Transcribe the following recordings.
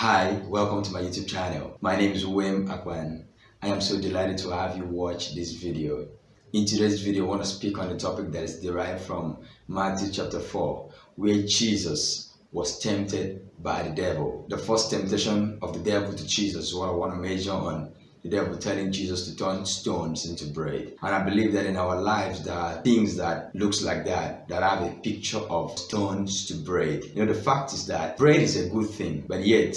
Hi, welcome to my YouTube channel. My name is Wim Akwan. I am so delighted to have you watch this video. In today's video, I want to speak on a topic that is derived from Matthew chapter 4, where Jesus was tempted by the devil. The first temptation of the devil to Jesus is what I want to measure on the devil telling Jesus to turn stones into bread. And I believe that in our lives there are things that looks like that, that have a picture of stones to bread. You know, the fact is that bread is a good thing, but yet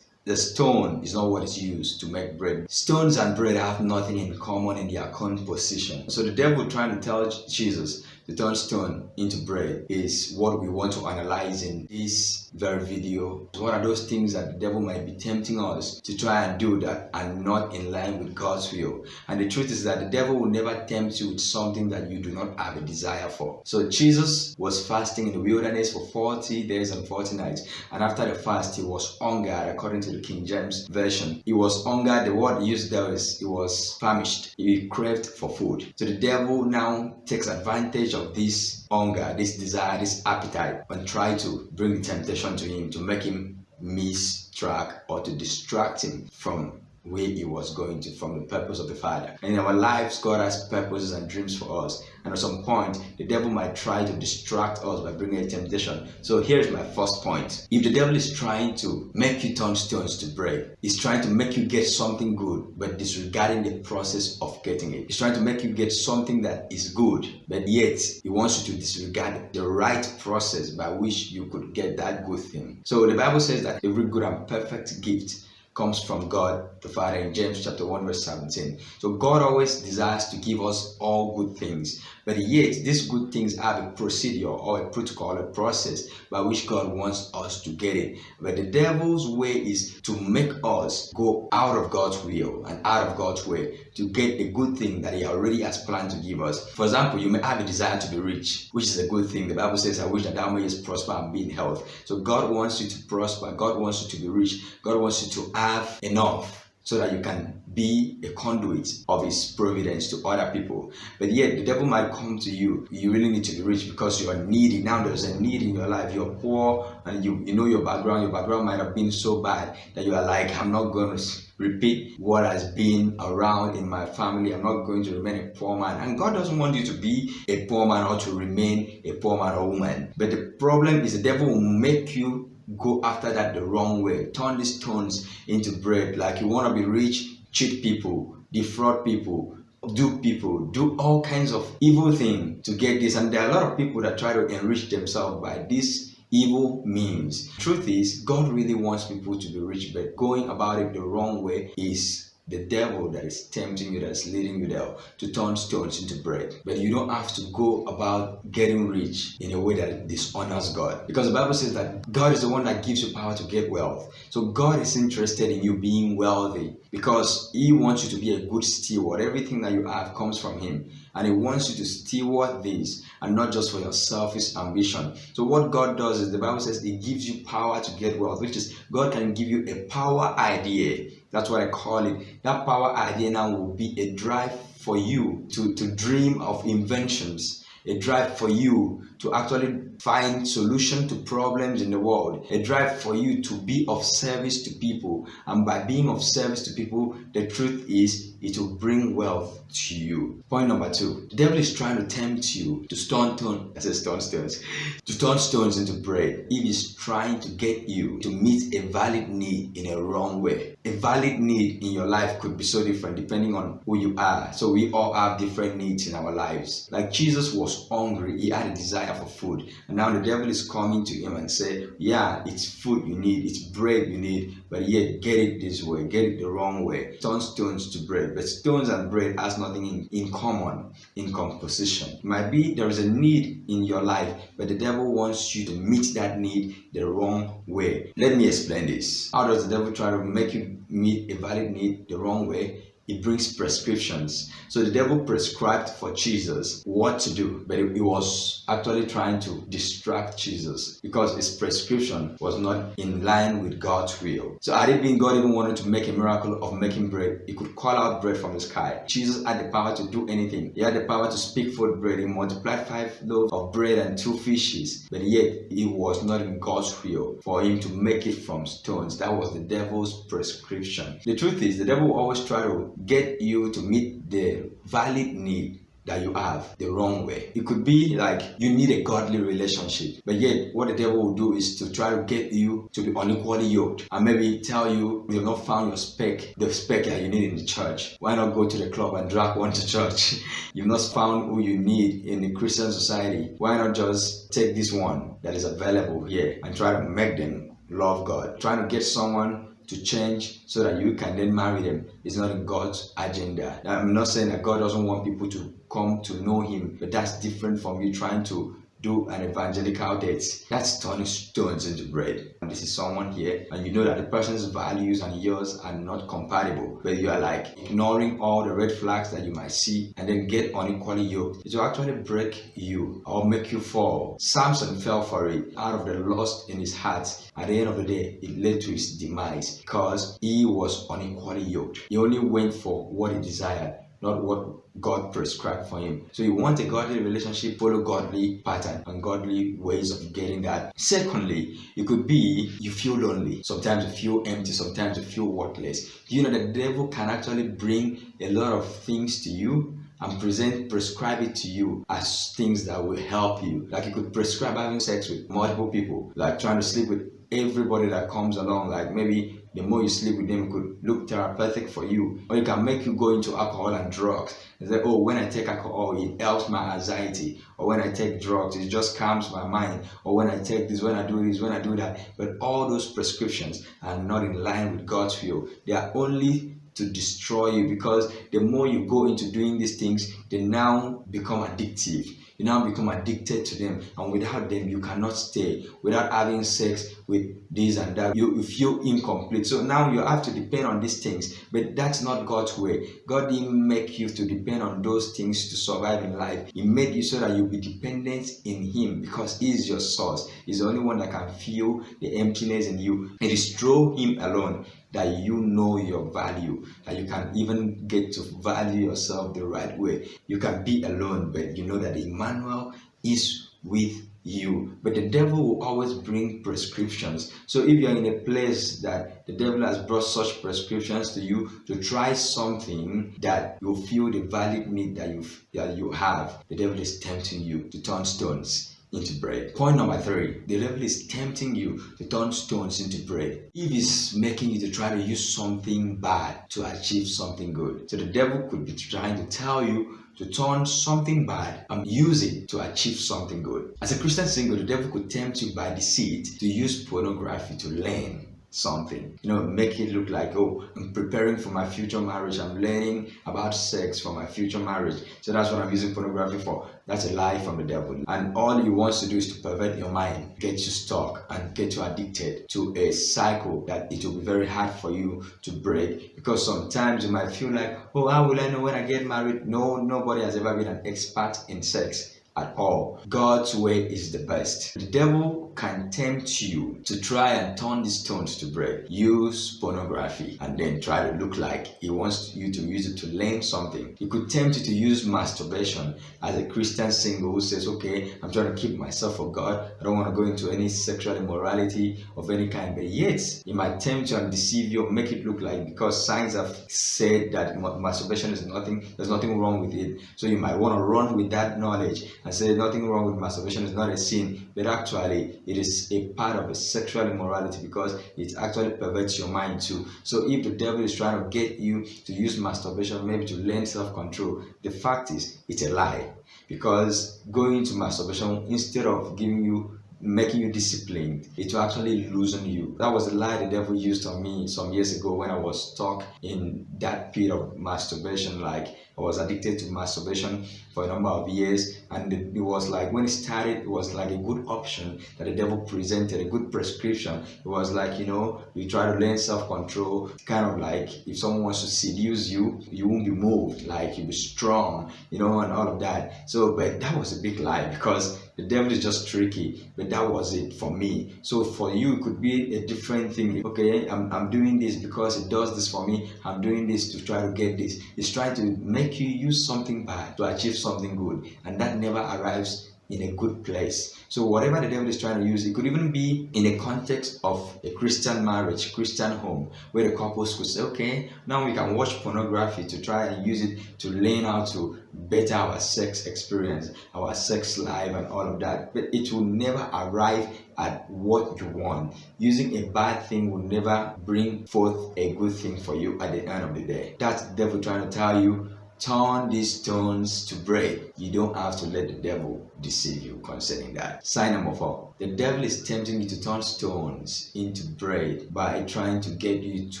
the stone is not what is used to make bread. Stones and bread have nothing in common in their composition. So the devil trying to tell Jesus to turn stone into bread is what we want to analyze in this very video. What are those things that the devil might be tempting us to try and do that are not in line with God's will? And the truth is that the devil will never tempt you with something that you do not have a desire for. So Jesus was fasting in the wilderness for 40 days and 40 nights. And after the fast, he was hungered according to the King James Version. He was hungered. The word used there is he was famished. He craved for food. So the devil now takes advantage of of this hunger, this desire, this appetite, and try to bring temptation to him to make him miss track or to distract him from where he was going to from the purpose of the Father. And in our lives, God has purposes and dreams for us. And at some point, the devil might try to distract us by bringing a temptation. So here's my first point. If the devil is trying to make you turn stones to bread, he's trying to make you get something good, but disregarding the process of getting it. He's trying to make you get something that is good, but yet he wants you to disregard the right process by which you could get that good thing. So the Bible says that every good and perfect gift comes from God the Father in James chapter 1 verse 17. So God always desires to give us all good things. But yet these good things have a procedure or a protocol, a process by which God wants us to get it. But the devil's way is to make us go out of God's will and out of God's way to get a good thing that he already has planned to give us. For example, you may have a desire to be rich, which is a good thing. The Bible says, I wish that thou mayest prosper and be in health. So God wants you to prosper. God wants you to be rich. God wants you to have enough so that you can be a conduit of his providence to other people. But yet the devil might come to you. You really need to be rich because you are needy. Now there's a need in your life. You're poor and you, you know your background. Your background might have been so bad that you are like, I'm not going to repeat what has been around in my family. I'm not going to remain a poor man. And God doesn't want you to be a poor man or to remain a poor man or woman. But the problem is the devil will make you go after that the wrong way. Turn these stones into bread. Like you want to be rich, cheat people, defraud people, do people, do all kinds of evil things to get this. And there are a lot of people that try to enrich themselves by this evil means. Truth is, God really wants people to be rich, but going about it the wrong way is the devil that is tempting you, that's leading you there to turn stones into bread. But you don't have to go about getting rich in a way that dishonors God. Because the Bible says that God is the one that gives you power to get wealth. So God is interested in you being wealthy because He wants you to be a good steward. Everything that you have comes from Him. And He wants you to steward this and not just for your selfish ambition. So what God does is the Bible says He gives you power to get wealth, which is God can give you a power idea that's what I call it. That power idea now will be a drive for you to, to dream of inventions, a drive for you to actually find solution to problems in the world, a drive for you to be of service to people. And by being of service to people, the truth is it will bring wealth to you. Point number two, the devil is trying to tempt you to stone stone, I stone stones, to turn stones into bread. He is trying to get you to meet a valid need in a wrong way. A valid need in your life could be so different depending on who you are. So we all have different needs in our lives. Like Jesus was hungry, he had a desire for food. And now the devil is coming to him and say, yeah, it's food you need, it's bread you need, but yet get it this way, get it the wrong way. Turn stones to bread. But stones and bread has nothing in, in common in composition. It might be there is a need in your life, but the devil wants you to meet that need the wrong way. Let me explain this. How does the devil try to make you meet a valid need the wrong way? It brings prescriptions. So the devil prescribed for Jesus what to do, but he was actually trying to distract Jesus because his prescription was not in line with God's will. So had it been God even wanted to make a miracle of making bread, he could call out bread from the sky. Jesus had the power to do anything. He had the power to speak forth bread. He multiplied five loaves of bread and two fishes, but yet it was not in God's will for him to make it from stones. That was the devil's prescription. The truth is, the devil always try to get you to meet the valid need that you have the wrong way. It could be like you need a godly relationship, but yet what the devil will do is to try to get you to be unequally yoked and maybe tell you you've not found your spec, the spec that you need in the church. Why not go to the club and drag one to church? you've not found who you need in the Christian society. Why not just take this one that is available here and try to make them love God? Trying to get someone to change so that you can then marry them is not in God's agenda. I'm not saying that God doesn't want people to come to know Him, but that's different from you trying to do an evangelical date. That's turning stones into bread. And this is someone here, and you know that the person's values and yours are not compatible, but you are like ignoring all the red flags that you might see and then get unequally yoked. It will actually break you or make you fall. Samson fell for it out of the lust in his heart. At the end of the day, it led to his demise because he was unequally yoked. He only went for what he desired not what God prescribed for him. So you want a godly relationship, follow godly pattern and godly ways of getting that. Secondly, it could be you feel lonely. Sometimes you feel empty, sometimes you feel worthless. You know the devil can actually bring a lot of things to you and present prescribe it to you as things that will help you. Like you could prescribe having sex with multiple people like trying to sleep with everybody that comes along. Like maybe the more you sleep with them could look therapeutic for you or it can make you go into alcohol and drugs. And say oh when i take alcohol it helps my anxiety. Or when i take drugs it just calms my mind. Or when i take this when i do this when i do that. But all those prescriptions are not in line with god's will. They are only to destroy you because the more you go into doing these things they now become addictive you now become addicted to them and without them you cannot stay. Without having sex with this and that you, you feel incomplete. So now you have to depend on these things. But that's not god's way. God didn't make you to depend on those things to survive in life. He made you so that you be dependent in him because he is your source. He's the only one that can feel the emptiness in you. It is through him alone that you know your value, that you can even get to value yourself the right way. You can be alone, but know that Emmanuel is with you. But the devil will always bring prescriptions. So if you're in a place that the devil has brought such prescriptions to you to try something that you feel the valid need that you that you have, the devil is tempting you to turn stones into bread. Point number three, the devil is tempting you to turn stones into bread. If he's making you to try to use something bad to achieve something good. So the devil could be trying to tell you to turn something bad and use it to achieve something good. As a Christian single, the devil could tempt you by deceit to use pornography to learn something. You know make it look like oh i'm preparing for my future marriage. I'm learning about sex for my future marriage. So that's what i'm using pornography for. That's a lie from the devil. And all he wants to do is to pervert your mind get you stuck and get you addicted to a cycle that it will be very hard for you to break. Because sometimes you might feel like oh how will i know when i get married? No nobody has ever been an expert in sex at all. God's way is the best. The devil can tempt you to try and turn these stones to bread. Use pornography and then try to look like he wants you to use it to learn something. He could tempt you to use masturbation as a Christian single who says, okay, I'm trying to keep myself for God. I don't want to go into any sexual immorality of any kind. But yet, he might tempt you and deceive you, make it look like because science have said that masturbation is nothing, there's nothing wrong with it. So you might want to run with that knowledge and say nothing wrong with masturbation is not a sin but actually it is a part of a sexual immorality because it actually perverts your mind too. So if the devil is trying to get you to use masturbation maybe to learn self-control the fact is it's a lie. Because going to masturbation instead of giving you making you disciplined it will actually loosen you. That was a lie the devil used on me some years ago when i was stuck in that pit of masturbation like I was addicted to masturbation for a number of years, and it was like when it started, it was like a good option that the devil presented, a good prescription. It was like you know, you try to learn self-control, kind of like if someone wants to seduce you, you won't be moved, like you'll be strong, you know, and all of that. So, but that was a big lie because the devil is just tricky, but that was it for me. So for you, it could be a different thing. Okay, I'm, I'm doing this because it does this for me. I'm doing this to try to get this. It's trying to make you use something bad to achieve something good. And that never arrives in a good place. So whatever the devil is trying to use, it could even be in a context of a Christian marriage, Christian home, where the couples could say, okay, now we can watch pornography to try and use it to learn how to better our sex experience, our sex life and all of that. But it will never arrive at what you want. Using a bad thing will never bring forth a good thing for you at the end of the day. That's the devil trying to tell you turn these stones to bread. You don't have to let the devil deceive you concerning that. Sign number four. The devil is tempting you to turn stones into bread by trying to get you to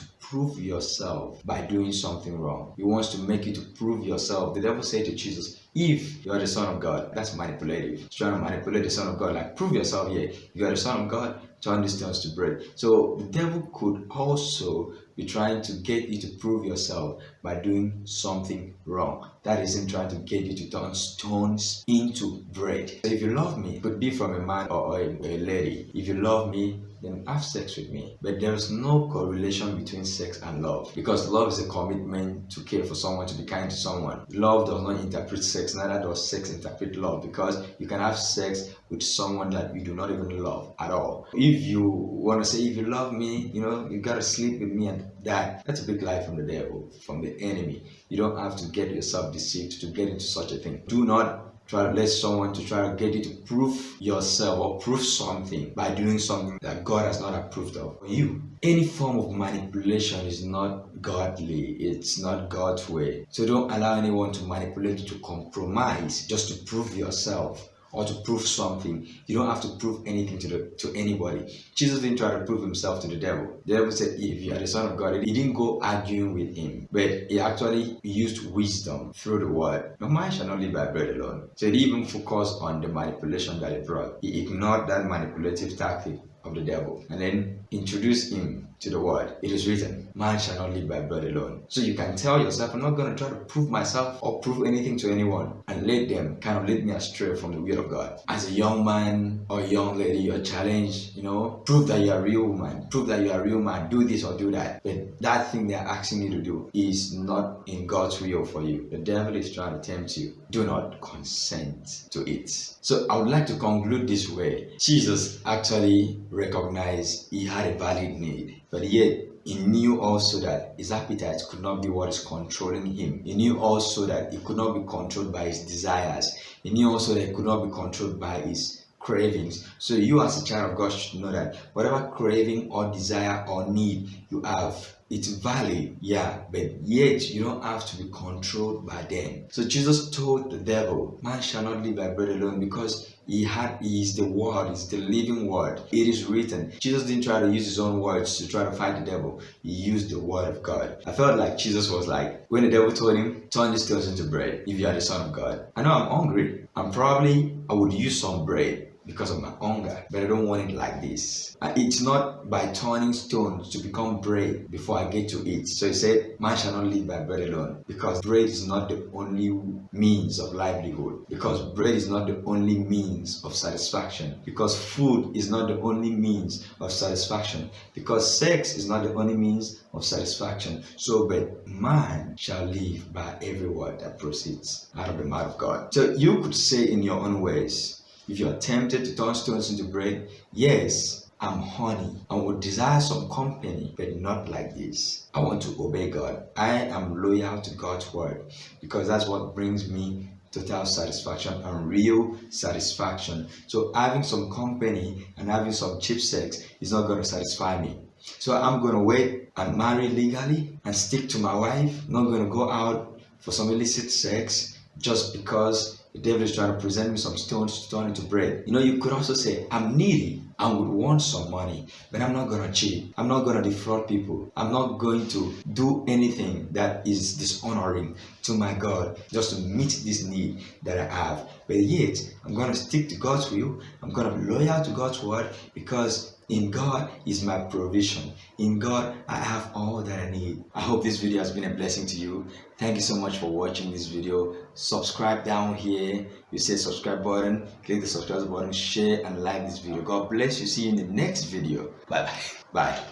prove yourself by doing something wrong. He wants to make you to prove yourself. The devil said to Jesus, if you are the son of God, that's manipulative. Trying to manipulate the son of God, like prove yourself here. You are the son of God, turn these stones to bread. So the devil could also be trying to get you to prove yourself by doing something wrong. That is him trying to get you to turn stones into bread. So if you love me, could be from a man or a, a lady. If you love me, then have sex with me. But there's no correlation between sex and love because love is a commitment to care for someone, to be kind to someone. Love does not interpret sex, neither does sex interpret love because you can have sex with someone that you do not even love at all. If you want to say, if you love me, you know, you gotta sleep with me and that, that's a big lie from the devil, from the enemy. You don't have to get yourself deceived to get into such a thing. Do not try to let someone to try to get you to prove yourself or prove something by doing something that God has not approved of for you. Any form of manipulation is not godly. It's not God's way. So don't allow anyone to manipulate you to compromise just to prove yourself or to prove something. You don't have to prove anything to the to anybody. Jesus didn't try to prove himself to the devil. The devil said, if you are the son of God, he didn't go arguing with him, but he actually used wisdom through the word. No man shall not live by bread alone. So he even focused on the manipulation that he brought. He ignored that manipulative tactic of the devil and then introduce him to the word. It is written, man shall not live by bread alone. So you can tell yourself, I'm not going to try to prove myself or prove anything to anyone and let them kind of lead me astray from the will of God. As a young man or young lady, you're challenged, you know, prove that you're a real woman, prove that you're a real man, do this or do that. But that thing they're asking you to do is not in God's will for you. The devil is trying to tempt you. Do not consent to it. So I would like to conclude this way. Jesus actually recognized he had a valid need, but yet he knew also that his appetite could not be what is controlling him. He knew also that he could not be controlled by his desires. He knew also that he could not be controlled by his cravings. So you as a child of God should know that whatever craving or desire or need you have, it's valid, yeah, but yet you don't have to be controlled by them. So Jesus told the devil, man shall not live by bread alone because he had he is the word, he's the living word. It is written. Jesus didn't try to use his own words to try to fight the devil. He used the word of God. I felt like Jesus was like, when the devil told him, turn these stones into bread if you are the son of God. I know I'm hungry. I'm probably I would use some bread because of my hunger, but I don't want it like this. It's not by turning stones to become bread before I get to eat. So he said, Man shall not live by bread alone, because bread is not the only means of livelihood, because bread is not the only means of satisfaction, because food is not the only means of satisfaction, because sex is not the only means of satisfaction. So, but man shall live by every word that proceeds out of the mouth of God. So you could say in your own ways, if you are tempted to turn stones into bread, yes, I'm honey. I would desire some company, but not like this. I want to obey God. I am loyal to God's word because that's what brings me total satisfaction and real satisfaction. So having some company and having some cheap sex is not going to satisfy me. So I'm going to wait and marry legally and stick to my wife. not going to go out for some illicit sex just because The devil is trying to present me some stones to turn into bread. You know, you could also say, I'm needy and would want some money, but I'm not going to cheat. I'm not going to defraud people. I'm not going to do anything that is dishonoring to my God just to meet this need that I have. But yet, I'm going to stick to God's will. I'm going to be loyal to God's word because in God is my provision. In God, I have all that I need. I hope this video has been a blessing to you. Thank you so much for watching this video. Subscribe down here. You see subscribe button. Click the subscribe button, share and like this video. God bless you. See you in the next video. Bye-bye. Bye.